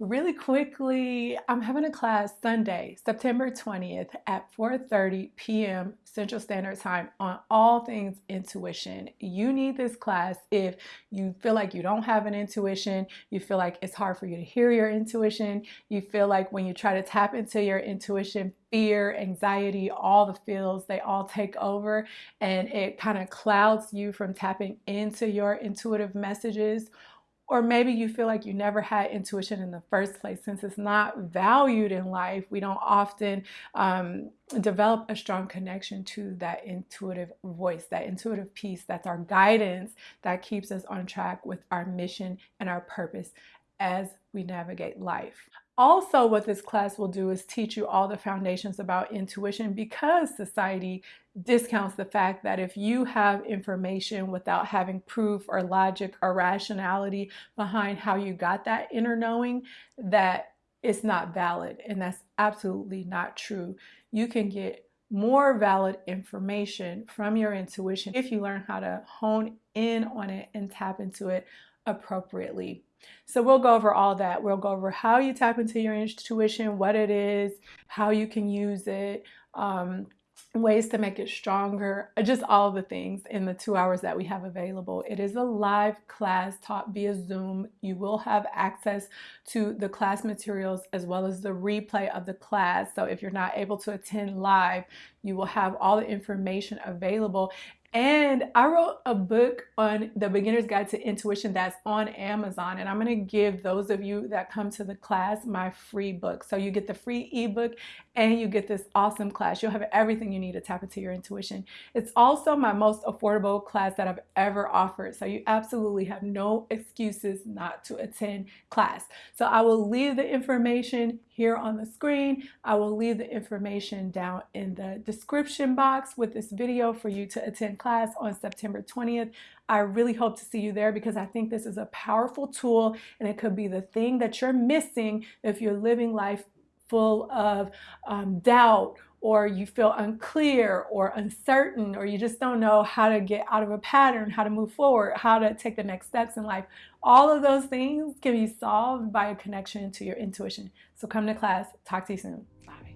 Really quickly, I'm having a class Sunday, September 20th at 4.30 p.m. Central Standard Time on all things intuition. You need this class if you feel like you don't have an intuition, you feel like it's hard for you to hear your intuition, you feel like when you try to tap into your intuition, fear, anxiety, all the feels, they all take over and it kind of clouds you from tapping into your intuitive messages or maybe you feel like you never had intuition in the first place. Since it's not valued in life, we don't often um, develop a strong connection to that intuitive voice, that intuitive piece that's our guidance that keeps us on track with our mission and our purpose as we navigate life. Also, what this class will do is teach you all the foundations about intuition because society discounts the fact that if you have information without having proof or logic or rationality behind how you got that inner knowing, that it's not valid. And that's absolutely not true. You can get more valid information from your intuition if you learn how to hone in on it and tap into it appropriately. So we'll go over all that. We'll go over how you tap into your intuition, what it is, how you can use it, um, ways to make it stronger, uh, just all the things in the two hours that we have available. It is a live class taught via Zoom. You will have access to the class materials as well as the replay of the class. So if you're not able to attend live, you will have all the information available. And I wrote a book on the beginner's guide to intuition that's on Amazon. And I'm going to give those of you that come to the class my free book. So you get the free ebook and you get this awesome class. You'll have everything you need to tap into your intuition. It's also my most affordable class that I've ever offered. So you absolutely have no excuses not to attend class. So I will leave the information here on the screen. I will leave the information down in the description box with this video for you to attend class on September 20th. I really hope to see you there because I think this is a powerful tool and it could be the thing that you're missing if you're living life full of um, doubt or you feel unclear or uncertain or you just don't know how to get out of a pattern, how to move forward, how to take the next steps in life. All of those things can be solved by a connection to your intuition. So come to class. Talk to you soon. Bye.